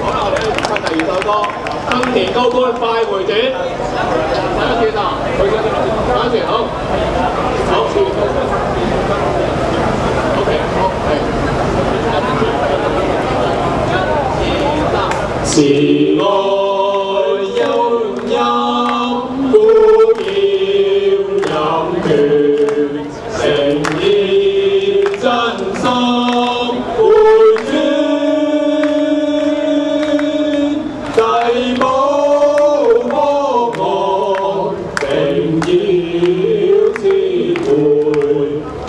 可能你今日第二首歌《新年高官快回轉》，睇下先啊，佢嘅睇先好，好。OK，好，係。是我。Thank you.